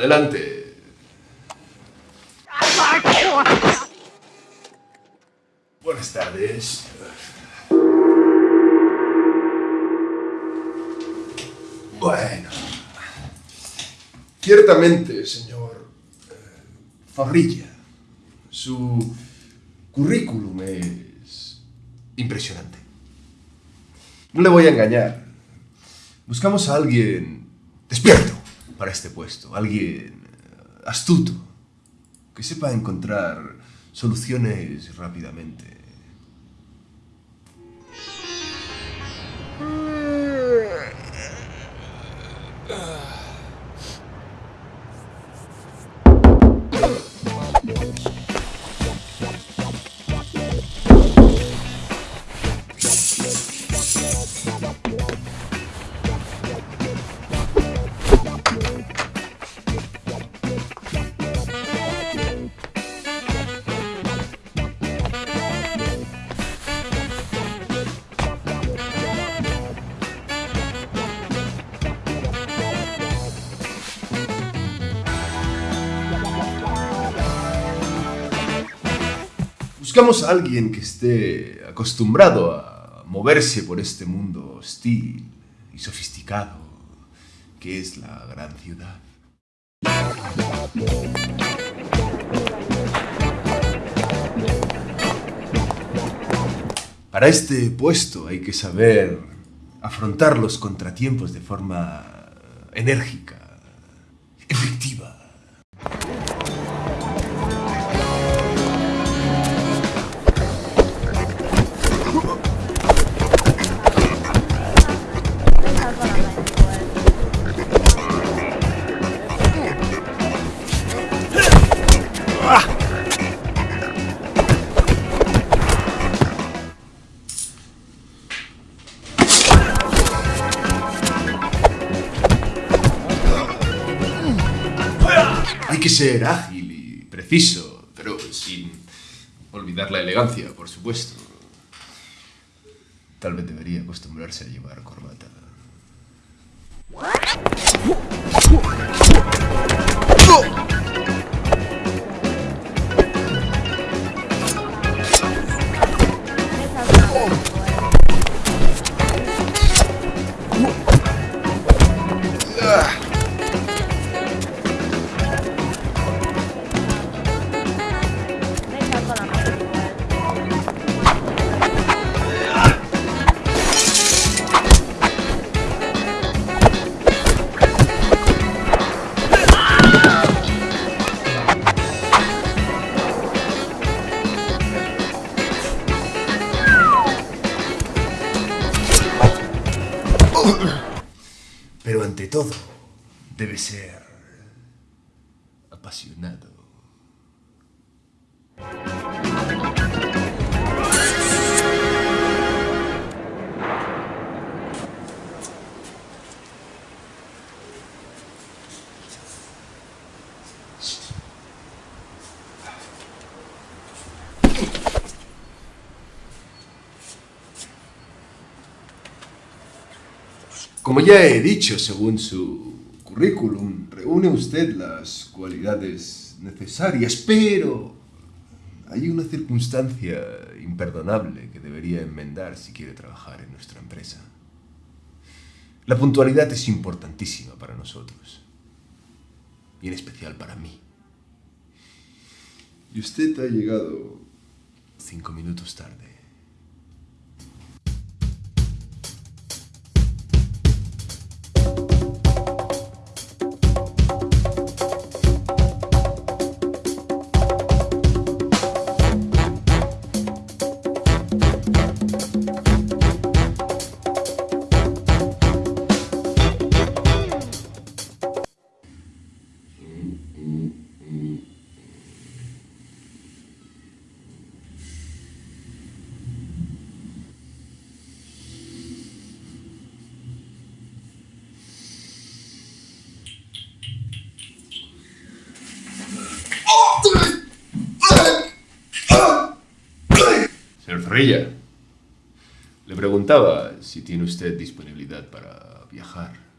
Adelante. Buenas tardes. Bueno. Ciertamente, señor eh, Zorrilla, su currículum es impresionante. No le voy a engañar. Buscamos a alguien despierto para este puesto, alguien eh, astuto, que sepa encontrar soluciones rápidamente. Buscamos a alguien que esté acostumbrado a moverse por este mundo hostil y sofisticado que es la gran ciudad. Para este puesto hay que saber afrontar los contratiempos de forma enérgica, efectiva. Que ser ágil y preciso, pero sin olvidar la elegancia, por supuesto. Tal vez debería acostumbrarse a llevar corbata. Todo, debe ser apasionado. Como ya he dicho, según su currículum, reúne usted las cualidades necesarias, pero hay una circunstancia imperdonable que debería enmendar si quiere trabajar en nuestra empresa. La puntualidad es importantísima para nosotros, y en especial para mí. Y usted ha llegado cinco minutos tarde. Le preguntaba si tiene usted disponibilidad para viajar.